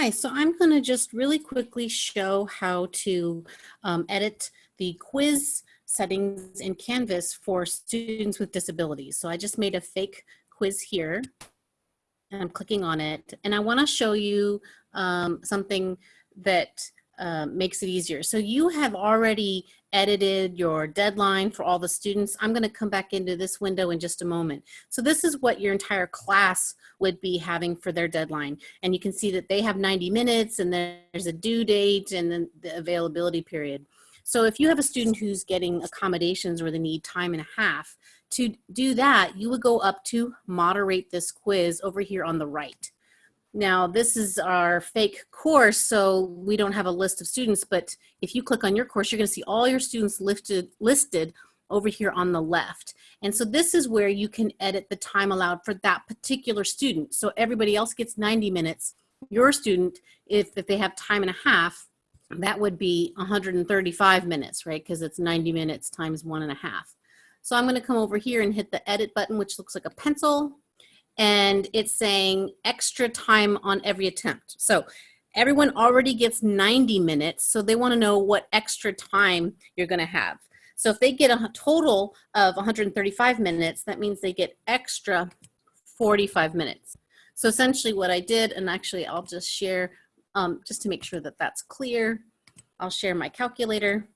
Hi, so I'm going to just really quickly show how to um, edit the quiz settings in Canvas for students with disabilities. So I just made a fake quiz here and I'm clicking on it and I want to show you um, something that uh, makes it easier. So you have already edited your deadline for all the students. I'm going to come back into this window in just a moment. So this is what your entire class would be having for their deadline. And you can see that they have 90 minutes and there's a due date and then the availability period. So if you have a student who's getting accommodations where they need time and a half, to do that, you would go up to moderate this quiz over here on the right. Now this is our fake course, so we don't have a list of students, but if you click on your course, you're gonna see all your students listed, listed over here on the left. And so this is where you can edit the time allowed for that particular student. So everybody else gets 90 minutes. Your student, if, if they have time and a half, that would be 135 minutes, right? Because it's 90 minutes times one and a half. So I'm gonna come over here and hit the edit button, which looks like a pencil and it's saying extra time on every attempt. So everyone already gets 90 minutes, so they wanna know what extra time you're gonna have. So if they get a total of 135 minutes, that means they get extra 45 minutes. So essentially what I did, and actually I'll just share, um, just to make sure that that's clear, I'll share my calculator.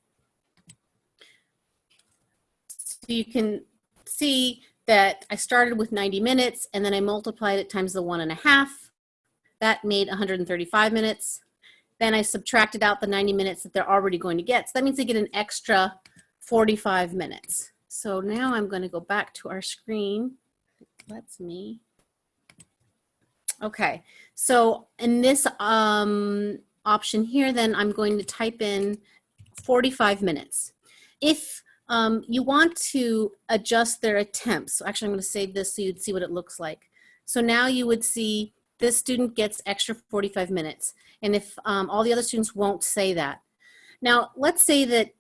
So you can see that I started with 90 minutes and then I multiplied it times the one and a half. That made 135 minutes. Then I subtracted out the 90 minutes that they're already going to get. So that means they get an extra 45 minutes. So now I'm going to go back to our screen. That's me. Okay, so in this um, option here, then I'm going to type in 45 minutes. If um, you want to adjust their attempts. So actually, I'm going to save this so you'd see what it looks like. So now you would see this student gets extra 45 minutes. And if um, all the other students won't say that. Now, let's say that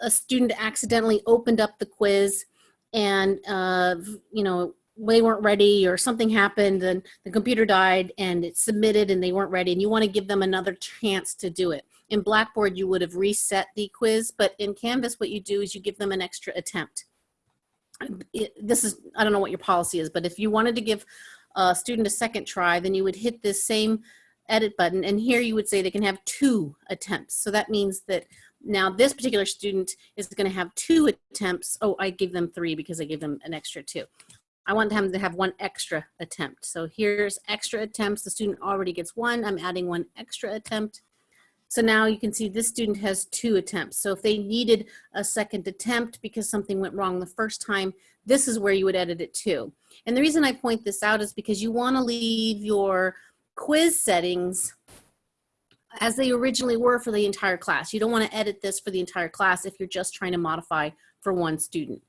a student accidentally opened up the quiz and, uh, you know, they weren't ready or something happened and the computer died and it submitted and they weren't ready and you want to give them another chance to do it. In Blackboard, you would have reset the quiz, but in Canvas, what you do is you give them an extra attempt. It, this is, I don't know what your policy is, but if you wanted to give a student a second try, then you would hit this same edit button and here you would say they can have two attempts. So that means that now this particular student is gonna have two attempts. Oh, I gave them three because I gave them an extra two. I want them to have one extra attempt. So here's extra attempts. The student already gets one. I'm adding one extra attempt. So now you can see this student has two attempts. So if they needed a second attempt because something went wrong the first time, this is where you would edit it to. And the reason I point this out is because you wanna leave your quiz settings as they originally were for the entire class. You don't wanna edit this for the entire class if you're just trying to modify for one student.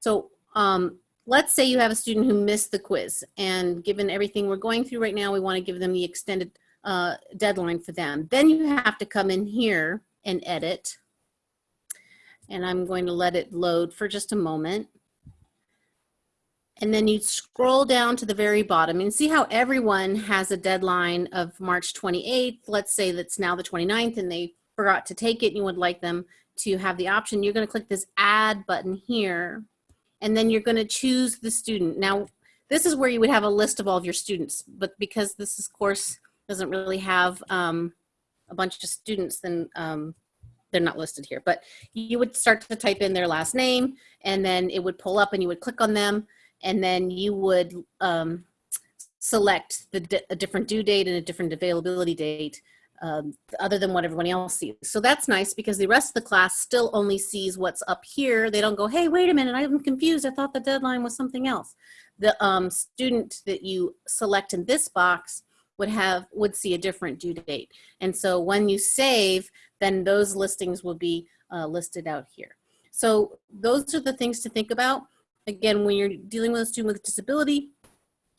So um, let's say you have a student who missed the quiz and given everything we're going through right now, we wanna give them the extended uh, deadline for them. Then you have to come in here and edit. And I'm going to let it load for just a moment. And then you scroll down to the very bottom and see how everyone has a deadline of March 28th. Let's say that's now the 29th and they forgot to take it and you would like them to have the option. You're gonna click this add button here and then you're gonna choose the student. Now, this is where you would have a list of all of your students, but because this is course doesn't really have um, a bunch of students, then um, they're not listed here. But you would start to type in their last name and then it would pull up and you would click on them and then you would um, select the a different due date and a different availability date um, other than what everyone else sees. So that's nice because the rest of the class still only sees what's up here. They don't go, hey, wait a minute, I'm confused. I thought the deadline was something else. The um, student that you select in this box would have would see a different due date. And so when you save, then those listings will be uh, listed out here. So those are the things to think about. Again, when you're dealing with a student with disability,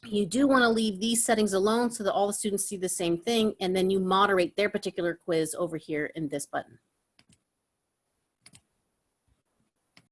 you do want to leave these settings alone so that all the students see the same thing, and then you moderate their particular quiz over here in this button.